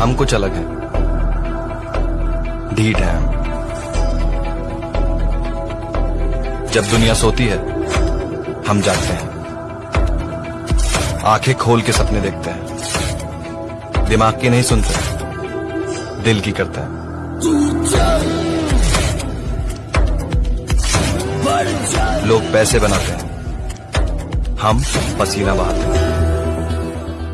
हम कुछ अलग हैं। ढीठ हैं हम। जब दुनिया सोती है, हम जागते हैं। आँखें खोल के सपने देखते हैं। दिमाग की नहीं सुनते, दिल की करता है। लोग पैसे बनाते हैं। हम पसीना बहाते हैं।